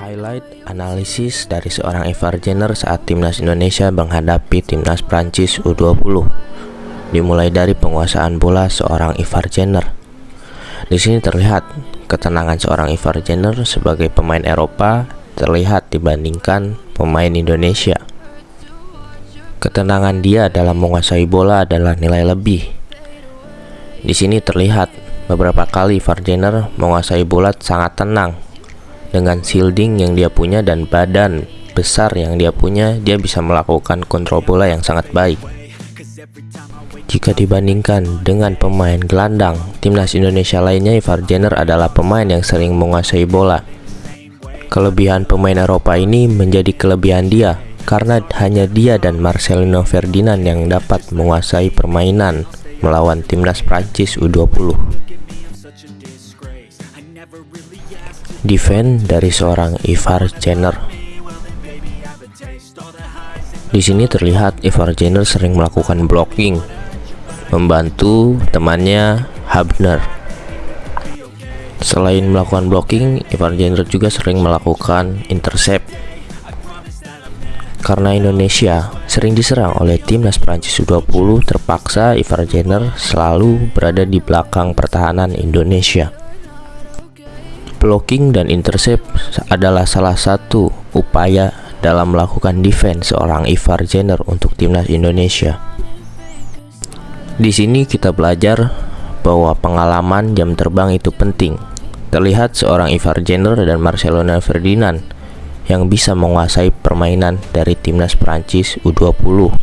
Highlight analisis dari seorang Ivar Jenner saat timnas Indonesia menghadapi timnas Prancis U20. Dimulai dari penguasaan bola seorang Ivar Jenner. Di sini terlihat ketenangan seorang Ivar Jenner sebagai pemain Eropa terlihat dibandingkan pemain Indonesia. Ketenangan dia dalam menguasai bola adalah nilai lebih. Di sini terlihat beberapa kali Ivar Jenner menguasai bola sangat tenang dengan shielding yang dia punya dan badan besar yang dia punya, dia bisa melakukan kontrol bola yang sangat baik. Jika dibandingkan dengan pemain gelandang, timnas Indonesia lainnya Ivar Jenner adalah pemain yang sering menguasai bola. Kelebihan pemain Eropa ini menjadi kelebihan dia karena hanya dia dan Marcelino Ferdinand yang dapat menguasai permainan melawan timnas Prancis U20. Defend dari seorang Ivar Jenner. Di sini terlihat Ivar Jenner sering melakukan blocking, membantu temannya Habner. Selain melakukan blocking, Ivar Jenner juga sering melakukan intercept. Karena Indonesia sering diserang oleh timnas Prancis U20, terpaksa Ivar Jenner selalu berada di belakang pertahanan Indonesia. Blocking dan intercept adalah salah satu upaya dalam melakukan defense seorang Ivar Jenner untuk timnas Indonesia. Di sini kita belajar bahwa pengalaman jam terbang itu penting. Terlihat seorang Ivar Jenner dan Marcelo Ferdinand yang bisa menguasai permainan dari timnas Prancis U20.